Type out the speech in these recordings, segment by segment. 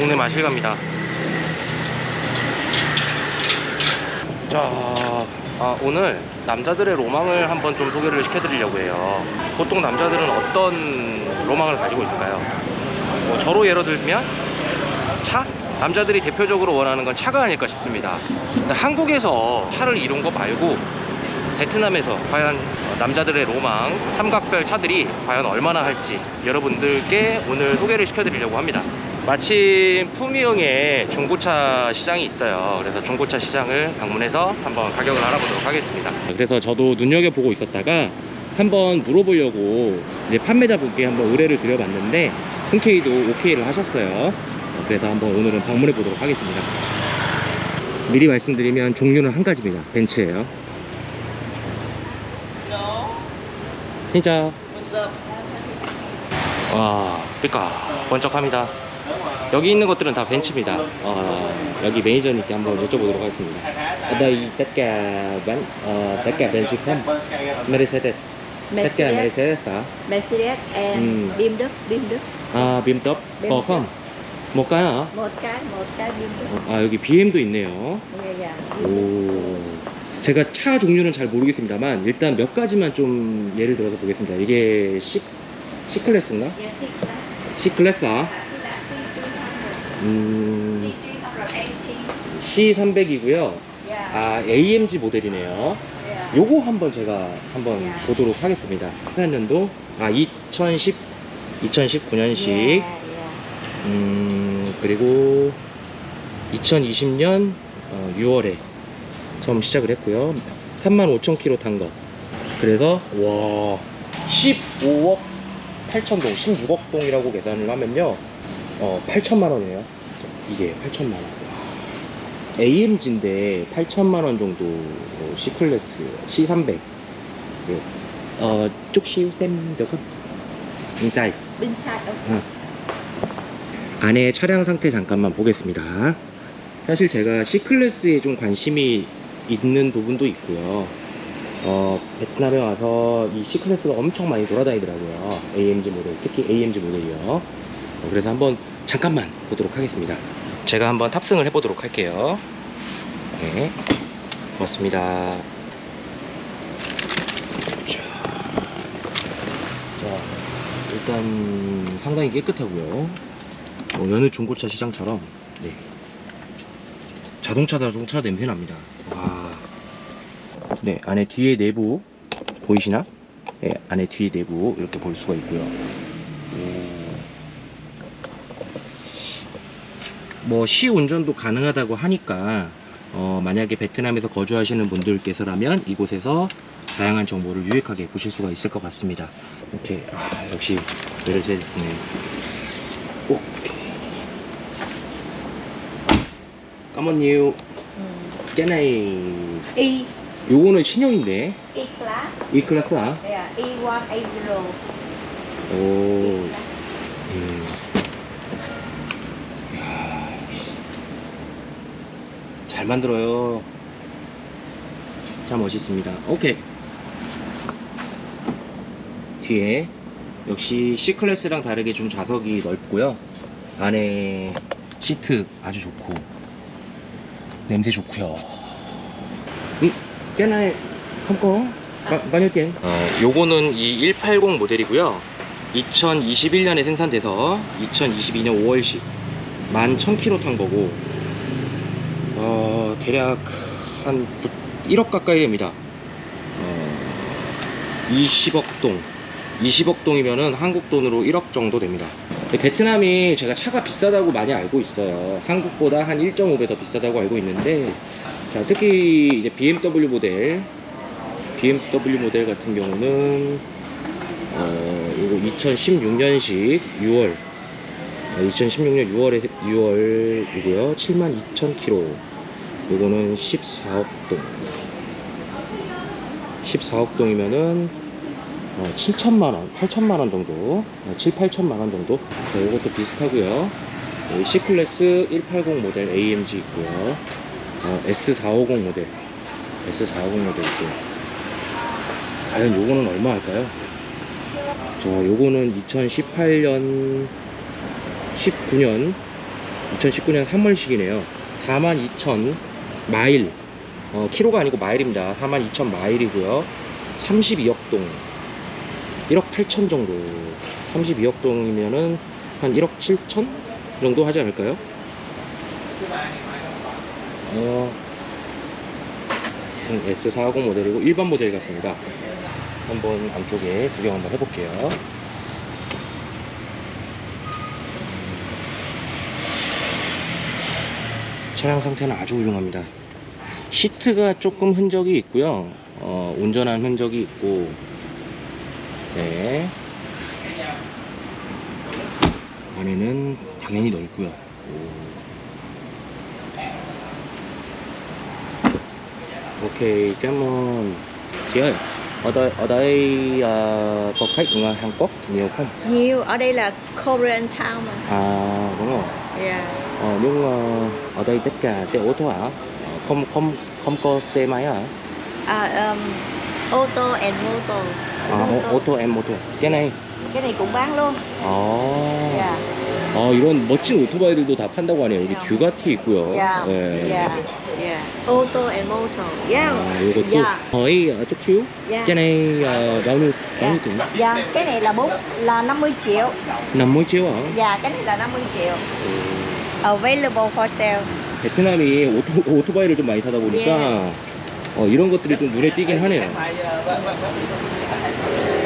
동네 마실갑니다 자 아, 오늘 남자들의 로망을 한번 좀 소개를 시켜드리려고 해요 보통 남자들은 어떤 로망을 가지고 있을까요? 뭐 저로 예로 들면 차? 남자들이 대표적으로 원하는 건 차가 아닐까 싶습니다 한국에서 차를 이룬 거 말고 베트남에서 과연 남자들의 로망 삼각별 차들이 과연 얼마나 할지 여러분들께 오늘 소개를 시켜드리려고 합니다 마침 푸미흥에 중고차 시장이 있어요. 그래서 중고차 시장을 방문해서 한번 가격을 알아보도록 하겠습니다. 그래서 저도 눈여겨보고 있었다가 한번 물어보려고 이제 판매자분께 한번 의뢰를 드려봤는데 흔쾌히도 오케이를 하셨어요. 그래서 한번 오늘은 방문해 보도록 하겠습니다. 미리 말씀드리면 종류는 한 가지입니다. 벤츠예요. 진짜? 와 삐까 번쩍합니다 여기 있는 것들은 다 벤츠입니다 어, 여기 매니저님께 한번 여쭤보도록 하겠습니다 đây tất cả bán ờ, tất cả Benz không Mercedes tất cả Mercedes, Mercedes hả Mercedes and Ừ. Bim Đức, Bim Đức. 아 빔톱 빔거 không một cái hả Một cái, một cái Bim Đức. 아 여기 BM도 있네요. 오 제가 차 종류는 잘 모르겠습니다만 일단 몇 가지만 좀 예를 들어서 보겠습니다 이게 C, C클래스인가? C클래스아 Dạ, C300. 음, C380. C300이고요 Dạ. 아 AMG 모델이네요. 요거 한번 제가 한번 야. 보도록 하겠습니다 14년도 아 2010 2019년식 Dạ, dạ. 음 그리고 2020년 6월에 처음 시작을 했고요 35,000km 탄 거 그래서 와 15억 8천 동 16억 동이라고 계산을 하면요 어 8천만 원이네요 이게 8천만 원 AMG인데 8천만 원 정도 어, C클래스 C300 예. 어 được không? Bên side ông. 응. 안에 차량 상태 잠깐만 보겠습니다. 사실 제가 C클래스에 좀 관심이 있는 부분도 있고요. 어, 베트남에 와서 이 C클래스가 엄청 많이 돌아다니더라고요. AMG 모델, 특히 AMG 모델이요. 어, 그래서 한번 잠깐만 보도록 하겠습니다. 제가 한번 탑승을 해보도록 할게요. 네, 고맙습니다. 자, 자, 일단 상당히 깨끗하고요. 어, 여느 중고차 시장처럼 네. 자동차 자동차 냄새 납니다. 와. 네 안에 뒤에 내부 보이시나? 네 안에 뒤에 내부 이렇게 볼 수가 있고요. 뭐 시운전도 가능하다고 하니까 어, 만약에 베트남에서 거주하시는 분들께서라면 이곳에서 다양한 정보를 유익하게 보실 수가 있을 것 같습니다. 이렇게 아, 역시 메르세데스네. 오. 까먼뉴 Ừ. 깨나이 E, 요거는 신형인데 E class. 이 클래스야. Dạ, E1, A0. 오. 음. 이야, 역시. 잘 만들어요. 참 멋있습니다. 오케이. 뒤에 역시 C 클래스랑 다르게 좀 좌석이 넓고요. 안에 시트 아주 좋고 냄새 좋고요. 음, 깨나의 한꺼 많이 게 어, 요거는 이 180 모델이고요. 2021년에 생산돼서 2022년 5월식 11,000km 탄 거고 어, 대략 한 9, 1억 가까이 됩니다. 어, 20억 동 20억 동이면은 한국 돈으로 1억 정도 됩니다. 베트남이 제가 차가 비싸다고 많이 알고 있어요. 한국보다 한 1.5배 더 비싸다고 알고 있는데 자, 특히 이제 BMW 모델 BMW 모델 같은 경우는 어, 이거 2016년식 6월 2016년 6월에 6월이고요 72,000km 요거는 14억 동. 14억 동이면은 어, 7천만원 8천만원 정도. 어, 7, 8천만원 정도? 자, 요것도 비슷하고요. 여기 C클래스 180 모델 AMG 있고요. 어, S450 모델. S450 모델 있고요 과연 요거는 얼마 할까요? 자 요거는 2018년 19년 2019년 3월식이네요. 42,000 마일. 어, 키로가 아니고 마일입니다. 42,000 마일이고요. 32억 동. 1억 8천 정도. 32억 동이면은 한 1억 7천 정도 하지 않을까요? 어, 음, S40 모델이고 일반 모델 같습니다. 한번 안쪽에 구경 한번 해볼게요. 차량 상태는 아주 훌륭합니다. 시트가 조금 흔적이 있고요. 어, 운전한 흔적이 있고, 네. 안에는 당연히 넓고요. 오. Cảm ơn chị ơi. Ở đây ở đây à, có khách Hàn Quốc nhiều không? Nhiều, ở đây là Korean Town mà. À đúng rồi. Yeah. Ờ, nhưng ờ, ở đây tất cả xe ô tô hả? Không không không có xe máy hả? À, um, ô tô and motor. À, ô, ô tô ô tô. Cái này. Cái này cũng bán luôn. 아. Yeah. 어, 이런 멋진 오토바이들도 다 판다고 하네요. 여기 듀가티 있고요. Yeah. 네. Yeah. Yeah. Ô tô and motor. Yeah. 아, 요것도 Yeah. hỏi ở chút xíu. Yeah. Cái này ờ, bao nhiêu bao nhiêu tiền? Dạ, cái này là bốn là 50 triệu. 50 triệu hả? Dạ, cái này là 50 triệu. 오. Available for sale. 베트남이 오토, 오토바이를 좀 많이 타다 보니까 어, 이런 것들이 좀 눈에 띄긴 하네요.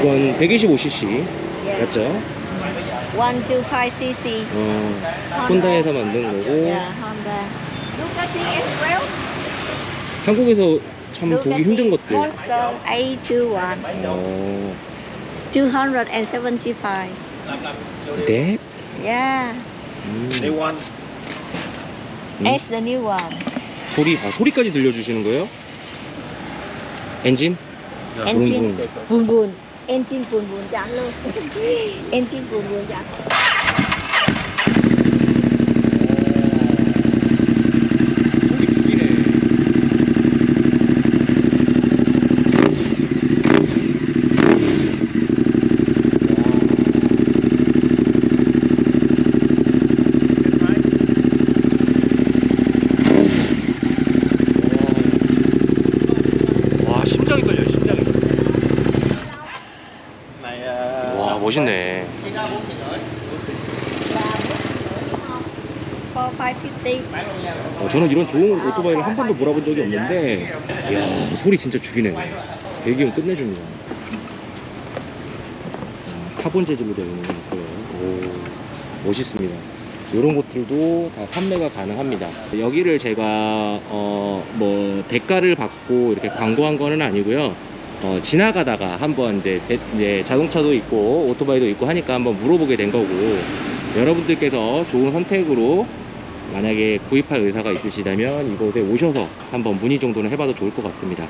이건 125cc Yeah. 맞죠? 125cc. 어, 혼다에서 만든 거고 Yeah, Honda. Ducati S-Trail. 한국에서 참 보기 힘든 것들. Monster A21. 어, 275. 네? Yeah. 음, They want 음. S the new one. 소리, 아, 소리까지 들려주시는 거예요? 엔진? Engine 붕붕. buồn. engine 444 chán luôn. Engine 444 chán. 멋있네. 4550. 어, 저는 이런 좋은 오토바이를 한 번도 몰아본 적이 없는데, 이야, 소리 진짜 죽이네. 배기음 끝내줍니다. 어, 카본 재질로 되어 있는 거고요. 오, 멋있습니다. 이런 것들도 다 판매가 가능합니다. 여기를 제가 어, 뭐 대가를 받고 이렇게 광고한 거는 아니고요. 어, 지나가다가 한번 이제, 배- 이제 자동차도 있고 오토바이도 있고 하니까 한번 물어보게 된 거고 여러분들께서 좋은 선택으로 만약에 구입할 의사가 있으시다면 이곳에 오셔서 한번 문의 정도는 해봐도 좋을 것 같습니다.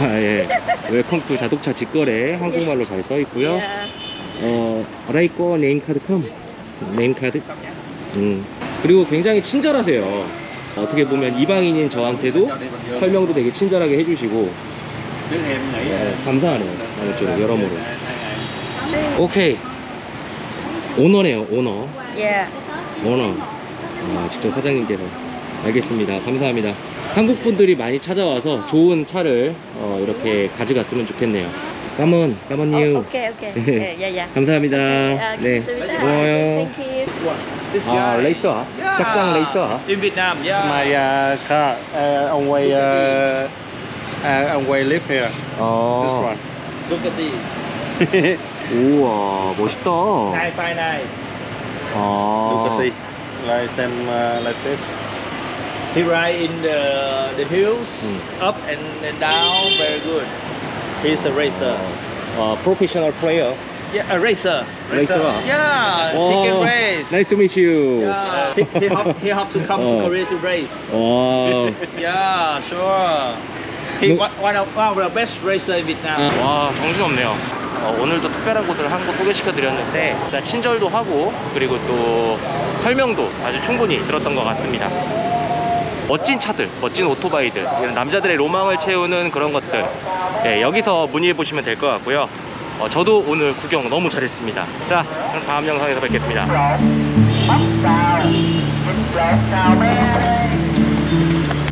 와, 예. Welcome to 자동차 직거래 한국말로 잘 써 있고요. Yeah. 어, 라이코 name card come. Name card. 음. 그리고 굉장히 친절하세요. 어떻게 보면 이방인인 저한테도 설명도 되게 친절하게 해주시고 네, 감사하네요. 아무쪼록 여러모로. 오케이. 오너네요, 오너. Yeah. 오너. 아, 직접 사장님께서. 알겠습니다. 감사합니다. 한국 분들이 많이 찾아와서 좋은 차를 어, 이렇게 가져갔으면 좋겠네요. 까먼, 까먼님. Oh, okay, okay. Yeah, yeah, yeah. 감사합니다. 네. 고마워요. 아, 레이서. 짝짱 레이서 in Vietnam It's yeah my uh, car. Uh, on way. Uh, uh, on way live here. This 어. one. look at this 우와, 멋있다. 959 아. Ducati. Like same uh, like this. he ride in the the hills Hmm. up and, and down very good he's a racer 어, 프로페셔널 플레이어. yeah a racer Racer à? yeah he can race Nice to meet you. yeah he, he, have, he have to come Oh. to Korea to race 와. yeah sure He No. one, one, of, one of the best racer in Vietnam 와, 정신없네요. 어, 오늘도 특별한 곳을 한 곳 소개시켜 드렸는데 일단 친절도 하고 그리고 또 설명도 아주 충분히 들었던 것 같습니다. 멋진 차들, 멋진 오토바이들, 이런 남자들의 로망을 채우는 그런 것들 네, 여기서 문의해 보시면 될 것 같고요. 어, 저도 오늘 구경 너무 잘했습니다. 자, 그럼 다음 영상에서 뵙겠습니다.